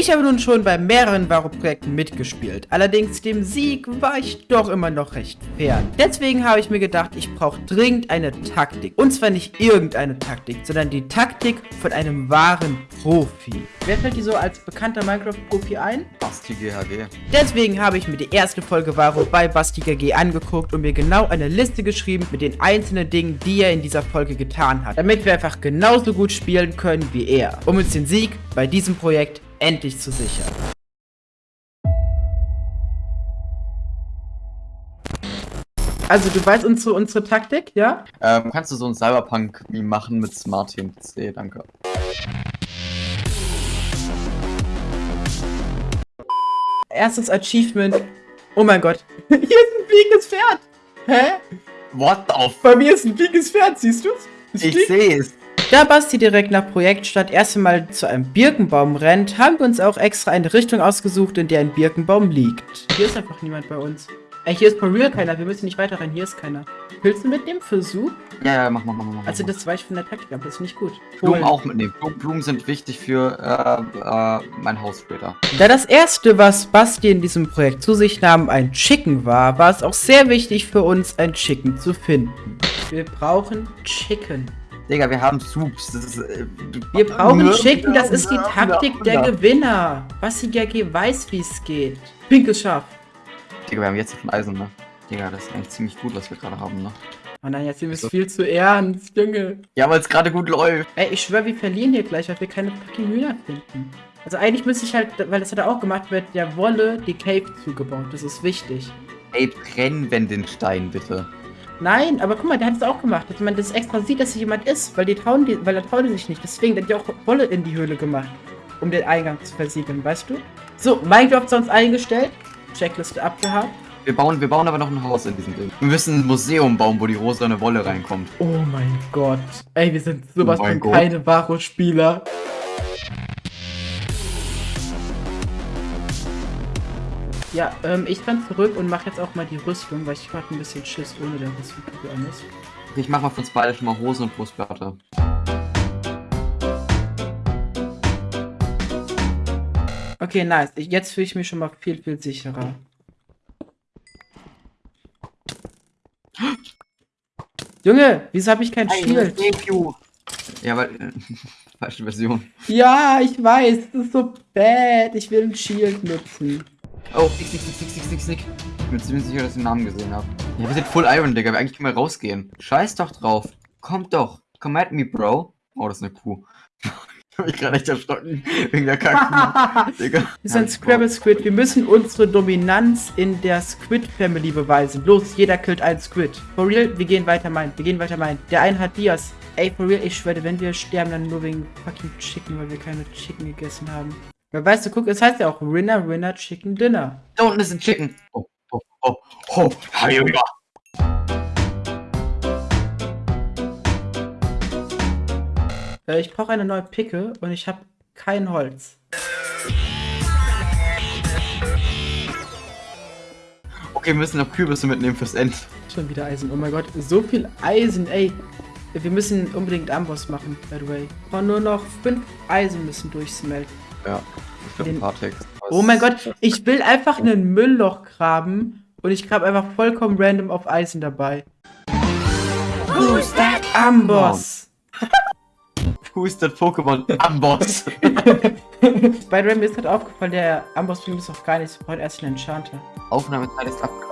Ich habe nun schon bei mehreren Varo-Projekten mitgespielt, allerdings dem Sieg war ich doch immer noch recht fern. Deswegen habe ich mir gedacht, ich brauche dringend eine Taktik. Und zwar nicht irgendeine Taktik, sondern die Taktik von einem wahren Profi. Wer fällt dir so als bekannter Minecraft-Profi ein? Basti GHG. Deswegen habe ich mir die erste Folge Varo bei Basti GG angeguckt und mir genau eine Liste geschrieben mit den einzelnen Dingen, die er in dieser Folge getan hat, damit wir einfach genauso gut spielen können wie er, um uns den Sieg bei diesem Projekt endlich zu sichern. Also du weißt unsere, unsere Taktik, ja? Ähm, kannst du so ein Cyberpunk-Meme machen mit Smart PC? Danke. Erstes Achievement. Oh mein Gott. Hier ist ein fliegendes Pferd. Hä? What the f... Bei mir ist ein fliegendes Pferd, siehst du's? Es Ich sehe es. Da Basti direkt nach Projektstadt erst einmal zu einem Birkenbaum rennt, haben wir uns auch extra eine Richtung ausgesucht, in der ein Birkenbaum liegt. Hier ist einfach niemand bei uns. Ey, hier ist for real keiner, wir müssen nicht weiter rein, hier ist keiner. Willst du mitnehmen für Su? Ja, ja, mach mal, mach mal, mach mal. Also das war ich von der Taktik, aber das ist nicht gut. Blumen auch mitnehmen. Blumen, Blumen sind wichtig für äh, äh, mein Haus später. Da das erste, was Basti in diesem Projekt zu sich nahm, ein Chicken war, war es auch sehr wichtig für uns, ein Chicken zu finden. Wir brauchen Chicken. Digga, wir haben Soups. Ist, äh, Wir brauchen Nö, Chicken, das ist die Taktik der. Gewinner. Basti GG weiß, wie es geht. Pinkes Schaf. Digga, wir haben jetzt schon Eisen, ne? Digga, das ist eigentlich ziemlich gut, was wir gerade haben, ne? Oh nein, jetzt sind wir So. viel zu ernst, Junge. Ja, weil es gerade gut läuft. Ey, ich schwör, wir verlieren hier gleich, weil wir keine fucking Hühner finden. Also eigentlich müsste ich halt, weil das hat er auch gemacht, wird der Wolle die Cave zugebaut. Das ist wichtig. Ey, brenn wenn den Stein, bitte. Nein, aber guck mal, der hat es auch gemacht, dass man das extra sieht, dass hier jemand ist, weil die trauen die, weil da trauen die sich nicht. Deswegen hat die auch Wolle in die Höhle gemacht, um den Eingang zu versiegeln, weißt du? So, Minecraft sonst eingestellt, Checkliste abgehakt. Wir bauen, wir bauen aber noch ein Haus in diesem Ding. Wir müssen ein Museum bauen, wo die rosane Wolle reinkommt. Oh mein Gott. Ey, wir sind sowas Oh von Gott. keine Varo-Spieler. Ja, ähm, ich kann zurück und mache jetzt auch mal die Rüstung, weil ich hatte ein bisschen Schiss ohne der Rüstung für alles. Ich mach mal für uns beide schon mal Hosen und Brustplatte. Okay, nice. Ich, jetzt fühle ich mich schon mal viel, viel sicherer. Junge, wieso habe ich kein Shield? Ja, weil. Äh, falsche Version. Ja, ich weiß, das ist so bad. Ich will ein Shield nutzen. Oh, nix, nix, nix, nix, nix, nix, nix. Ich bin ziemlich sicher, dass ich den Namen gesehen habe. Ja, wir sind Full Iron, Digga. Wir eigentlich können wir rausgehen. Scheiß doch drauf. Kommt doch. Come at me, Bro. Oh, das ist eine Kuh. ich hab mich gerade echt erschrocken. Wegen der Kackkuh. Digga. Wir sind Scrabble Squid. Wir müssen unsere Dominanz in der Squid Family beweisen. Los, jeder killt einen Squid. For real, wir gehen weiter mein. Wir gehen weiter mein. Der eine hat Dias. Ey, for real, ich schwöre, wenn wir sterben, dann nur wegen fucking Chicken, weil wir keine Chicken gegessen haben. Weißt du, guck, es heißt ja auch Winner, Winner, Chicken Dinner. Da unten ist ein Chicken. Oh, oh, oh, oh. Hi, Junge. Äh, ich brauche eine neue Picke und ich habe kein Holz. Okay, wir müssen noch Kürbisse mitnehmen fürs End. Schon wieder Eisen. Oh mein Gott, so viel Eisen, ey. Wir müssen unbedingt Amboss machen, by the way. Aber nur noch fünf Eisen müssen durchsmelten. Ja, ich glaube, Den- ein paar Tags. Oh mein Gott, ich will einfach einen Müllloch graben und ich grabe einfach vollkommen random auf Eisen dabei. Who's that Amboss? Who is that Pokémon? Amboss. Bei Ram ist halt aufgefallen, der Amboss bringt es auch gar nichts. Wir brauchen erst einen Enchanter. Aufnahmezeit ist abgelaufen.